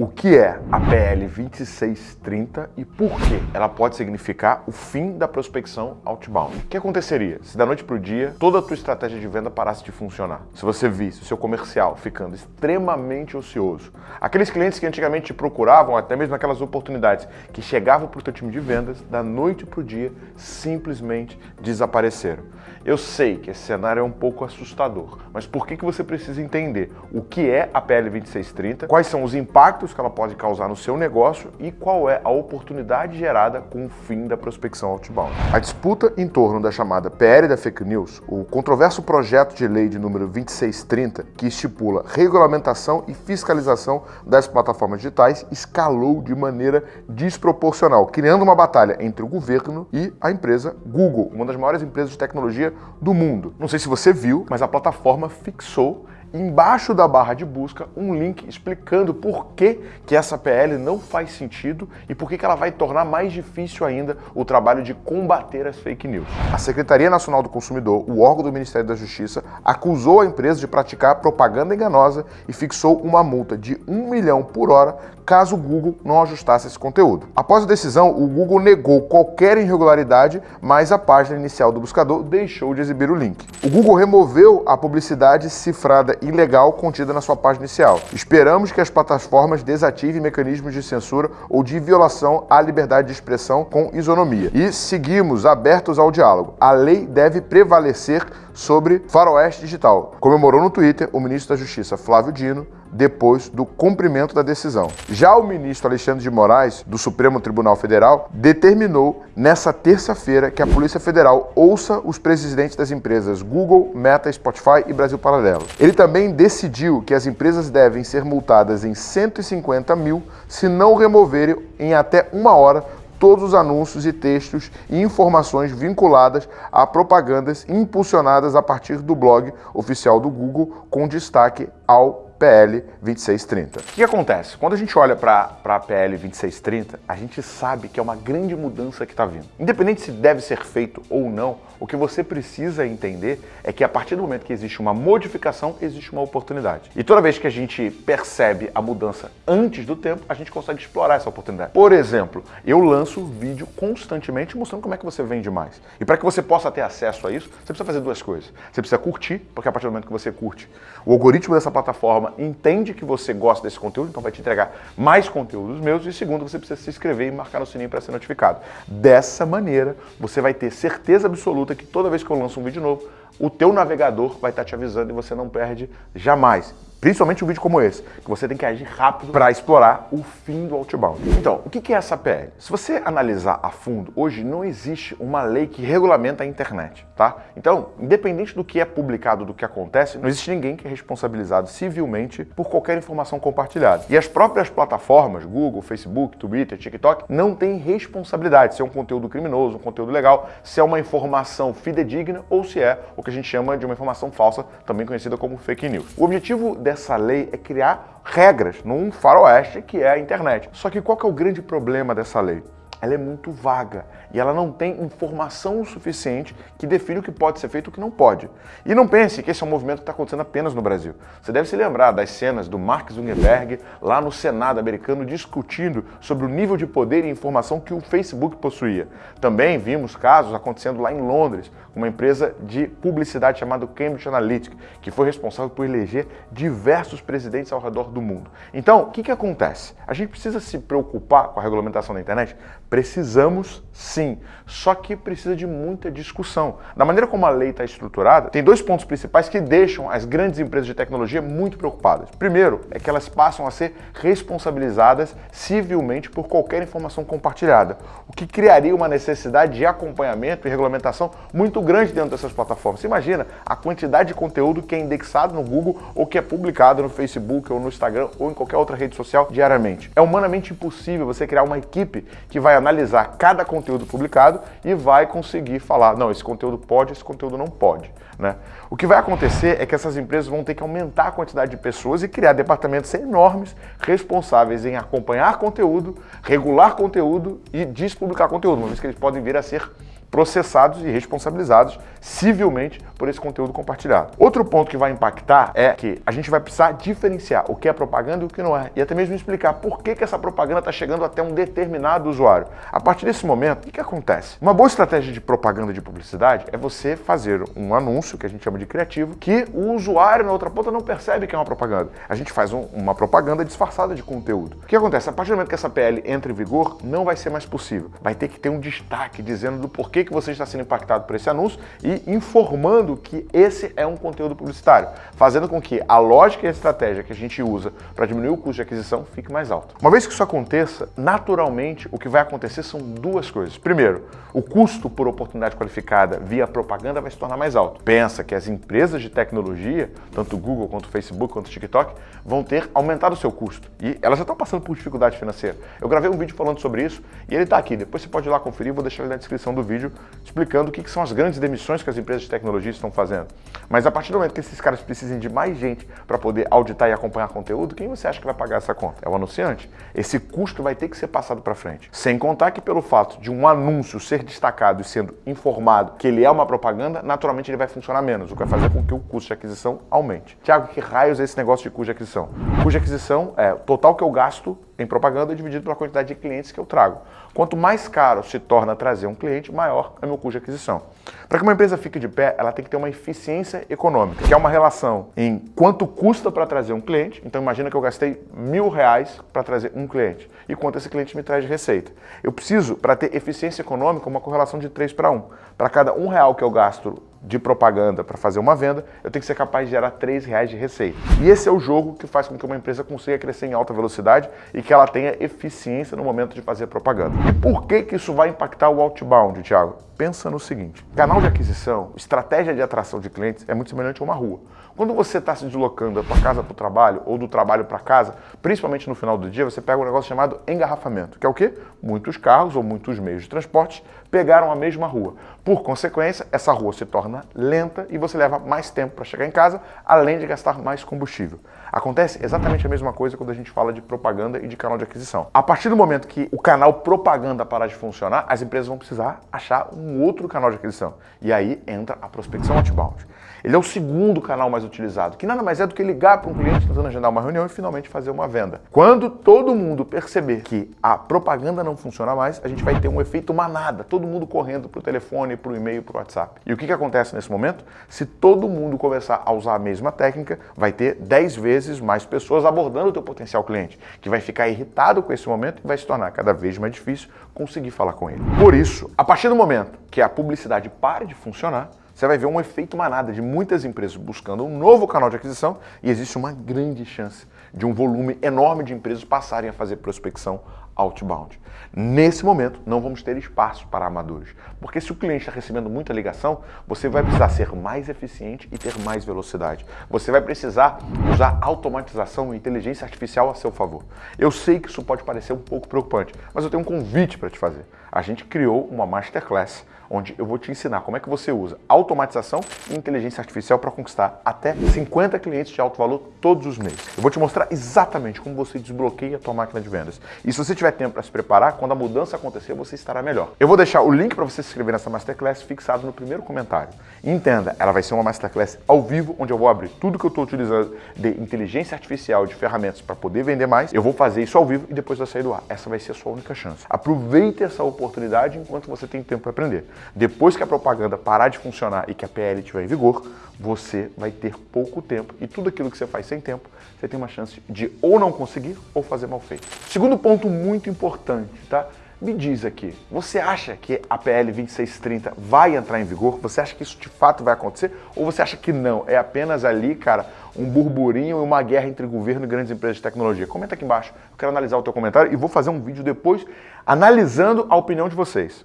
O que é a PL 2630 e por que ela pode significar o fim da prospecção outbound? O que aconteceria se da noite para o dia toda a tua estratégia de venda parasse de funcionar? Se você visse o seu comercial ficando extremamente ocioso, aqueles clientes que antigamente te procuravam, até mesmo aquelas oportunidades que chegavam para o teu time de vendas, da noite para o dia simplesmente desapareceram. Eu sei que esse cenário é um pouco assustador, mas por que, que você precisa entender o que é a PL 2630, quais são os impactos que ela pode causar no seu negócio e qual é a oportunidade gerada com o fim da prospecção outbound. A disputa em torno da chamada PL da Fake News, o controverso projeto de lei de número 2630, que estipula regulamentação e fiscalização das plataformas digitais, escalou de maneira desproporcional, criando uma batalha entre o governo e a empresa Google, uma das maiores empresas de tecnologia do mundo. Não sei se você viu, mas a plataforma fixou embaixo da barra de busca um link explicando por que, que essa PL não faz sentido e por que, que ela vai tornar mais difícil ainda o trabalho de combater as fake news. A Secretaria Nacional do Consumidor, o órgão do Ministério da Justiça, acusou a empresa de praticar propaganda enganosa e fixou uma multa de um milhão por hora caso o Google não ajustasse esse conteúdo. Após a decisão, o Google negou qualquer irregularidade, mas a página inicial do buscador deixou de exibir o link. O Google removeu a publicidade cifrada ilegal contida na sua página inicial. Esperamos que as plataformas desativem mecanismos de censura ou de violação à liberdade de expressão com isonomia. E seguimos abertos ao diálogo. A lei deve prevalecer sobre faroeste digital. Comemorou no Twitter o ministro da Justiça Flávio Dino depois do cumprimento da decisão. Já o ministro Alexandre de Moraes, do Supremo Tribunal Federal, determinou nessa terça-feira que a Polícia Federal ouça os presidentes das empresas Google, Meta, Spotify e Brasil Paralelo. Ele também decidiu que as empresas devem ser multadas em 150 mil se não removerem em até uma hora todos os anúncios e textos e informações vinculadas a propagandas impulsionadas a partir do blog oficial do Google com destaque ao PL 2630. O que acontece? Quando a gente olha para a PL 2630, a gente sabe que é uma grande mudança que está vindo. Independente se deve ser feito ou não, o que você precisa entender é que a partir do momento que existe uma modificação, existe uma oportunidade. E toda vez que a gente percebe a mudança antes do tempo, a gente consegue explorar essa oportunidade. Por exemplo, eu lanço vídeo constantemente mostrando como é que você vende mais. E para que você possa ter acesso a isso, você precisa fazer duas coisas. Você precisa curtir, porque a partir do momento que você curte, o algoritmo dessa plataforma plataforma entende que você gosta desse conteúdo, então vai te entregar mais conteúdos meus. E segundo, você precisa se inscrever e marcar no sininho para ser notificado. Dessa maneira, você vai ter certeza absoluta que toda vez que eu lanço um vídeo novo, o teu navegador vai estar te avisando e você não perde jamais. Principalmente um vídeo como esse, que você tem que agir rápido para explorar o fim do outbound. Então, o que é essa PL? Se você analisar a fundo, hoje não existe uma lei que regulamenta a internet, tá? Então, independente do que é publicado, do que acontece, não existe ninguém que é responsabilizado civilmente por qualquer informação compartilhada. E as próprias plataformas, Google, Facebook, Twitter, TikTok, não têm responsabilidade se é um conteúdo criminoso, um conteúdo legal, se é uma informação fidedigna ou se é o que a gente chama de uma informação falsa, também conhecida como fake news. O objetivo dessa lei é criar regras num faroeste que é a internet. Só que qual que é o grande problema dessa lei? Ela é muito vaga e ela não tem informação suficiente que define o que pode ser feito e o que não pode. E não pense que esse é um movimento que está acontecendo apenas no Brasil. Você deve se lembrar das cenas do Mark Zuckerberg lá no Senado americano discutindo sobre o nível de poder e informação que o Facebook possuía. Também vimos casos acontecendo lá em Londres, uma empresa de publicidade chamada Cambridge Analytica, que foi responsável por eleger diversos presidentes ao redor do mundo. Então, o que, que acontece? A gente precisa se preocupar com a regulamentação da internet Precisamos sim, só que precisa de muita discussão. Da maneira como a lei está estruturada, tem dois pontos principais que deixam as grandes empresas de tecnologia muito preocupadas. Primeiro, é que elas passam a ser responsabilizadas civilmente por qualquer informação compartilhada, o que criaria uma necessidade de acompanhamento e regulamentação muito grande dentro dessas plataformas. Você imagina a quantidade de conteúdo que é indexado no Google ou que é publicado no Facebook ou no Instagram ou em qualquer outra rede social diariamente. É humanamente impossível você criar uma equipe que vai analisar cada conteúdo publicado e vai conseguir falar, não, esse conteúdo pode, esse conteúdo não pode. Né? O que vai acontecer é que essas empresas vão ter que aumentar a quantidade de pessoas e criar departamentos enormes responsáveis em acompanhar conteúdo, regular conteúdo e despublicar conteúdo, uma vez que eles podem vir a ser processados e responsabilizados civilmente por esse conteúdo compartilhado. Outro ponto que vai impactar é que a gente vai precisar diferenciar o que é propaganda e o que não é, e até mesmo explicar por que, que essa propaganda está chegando até um determinado usuário. A partir desse momento, o que, que acontece? Uma boa estratégia de propaganda de publicidade é você fazer um anúncio, que a gente chama de criativo, que o usuário na outra ponta não percebe que é uma propaganda. A gente faz um, uma propaganda disfarçada de conteúdo. O que acontece? A partir do momento que essa PL entra em vigor, não vai ser mais possível. Vai ter que ter um destaque dizendo do porquê que você está sendo impactado por esse anúncio e informando que esse é um conteúdo publicitário, fazendo com que a lógica e a estratégia que a gente usa para diminuir o custo de aquisição fique mais alto. Uma vez que isso aconteça, naturalmente o que vai acontecer são duas coisas. Primeiro, o custo por oportunidade qualificada via propaganda vai se tornar mais alto. Pensa que as empresas de tecnologia, tanto Google quanto Facebook quanto TikTok, vão ter aumentado o seu custo. E elas já estão passando por dificuldade financeira. Eu gravei um vídeo falando sobre isso e ele está aqui. Depois você pode ir lá conferir, vou deixar ele na descrição do vídeo explicando o que são as grandes demissões que as empresas de tecnologia estão fazendo. Mas a partir do momento que esses caras precisem de mais gente para poder auditar e acompanhar conteúdo, quem você acha que vai pagar essa conta? É o anunciante. Esse custo vai ter que ser passado para frente. Sem contar que pelo fato de um anúncio ser destacado e sendo informado que ele é uma propaganda, naturalmente ele vai funcionar menos, o que vai fazer com que o custo de aquisição aumente. Tiago, que raios é esse negócio de custo de aquisição? Custo de aquisição é o total que eu gasto em propaganda dividido pela quantidade de clientes que eu trago. Quanto mais caro se torna trazer um cliente, maior é o meu custo de aquisição. Para que uma empresa fique de pé, ela tem que ter uma eficiência econômica, que é uma relação em quanto custa para trazer um cliente. Então imagina que eu gastei mil reais para trazer um cliente e quanto esse cliente me traz de receita. Eu preciso, para ter eficiência econômica, uma correlação de 3 para 1. Para cada um real que eu gasto de propaganda para fazer uma venda, eu tenho que ser capaz de gerar 3 reais de receita. E esse é o jogo que faz com que uma empresa consiga crescer em alta velocidade e que ela tenha eficiência no momento de fazer propaganda. E por que, que isso vai impactar o outbound, Thiago? Pensa no seguinte, canal de aquisição, estratégia de atração de clientes é muito semelhante a uma rua. Quando você está se deslocando da tua casa para o trabalho ou do trabalho para casa, principalmente no final do dia, você pega um negócio chamado engarrafamento, que é o quê? Muitos carros ou muitos meios de transporte pegaram a mesma rua. Por consequência, essa rua se torna lenta e você leva mais tempo para chegar em casa, além de gastar mais combustível. Acontece exatamente a mesma coisa quando a gente fala de propaganda e de canal de aquisição. A partir do momento que o canal propaganda parar de funcionar, as empresas vão precisar achar um outro canal de aquisição. E aí entra a prospecção outbound. Ele é o segundo canal mais utilizado, que nada mais é do que ligar para um cliente tentando agendar uma reunião e finalmente fazer uma venda. Quando todo mundo perceber que a propaganda não funciona mais, a gente vai ter um efeito manada, todo mundo correndo para o telefone, para o e-mail, para o WhatsApp. E o que, que acontece nesse momento? Se todo mundo começar a usar a mesma técnica, vai ter 10 vezes mais pessoas abordando o teu potencial cliente, que vai ficar irritado com esse momento e vai se tornar cada vez mais difícil conseguir falar com ele. Por isso, a partir do momento que a publicidade pare de funcionar, você vai ver um efeito manada de muitas empresas buscando um novo canal de aquisição e existe uma grande chance de um volume enorme de empresas passarem a fazer prospecção outbound. Nesse momento, não vamos ter espaço para amadores, porque se o cliente está recebendo muita ligação, você vai precisar ser mais eficiente e ter mais velocidade. Você vai precisar usar automatização e inteligência artificial a seu favor. Eu sei que isso pode parecer um pouco preocupante, mas eu tenho um convite para te fazer. A gente criou uma masterclass onde eu vou te ensinar como é que você usa automatização e inteligência artificial para conquistar até 50 clientes de alto valor todos os meses. Eu vou te mostrar exatamente como você desbloqueia a tua máquina de vendas. E se você tiver tempo para se preparar, quando a mudança acontecer, você estará melhor. Eu vou deixar o link para você se inscrever nessa Masterclass fixado no primeiro comentário. E entenda, ela vai ser uma Masterclass ao vivo, onde eu vou abrir tudo que eu estou utilizando de inteligência artificial, de ferramentas para poder vender mais. Eu vou fazer isso ao vivo e depois vai sair do ar. Essa vai ser a sua única chance. Aproveite essa oportunidade enquanto você tem tempo para aprender. Depois que a propaganda parar de funcionar e que a PL estiver em vigor, você vai ter pouco tempo e tudo aquilo que você faz sem tempo, você tem uma chance de ou não conseguir ou fazer mal feito. Segundo ponto muito importante, tá? Me diz aqui, você acha que a PL 2630 vai entrar em vigor? Você acha que isso de fato vai acontecer? Ou você acha que não? É apenas ali, cara, um burburinho e uma guerra entre governo e grandes empresas de tecnologia? Comenta aqui embaixo, eu quero analisar o teu comentário e vou fazer um vídeo depois analisando a opinião de vocês.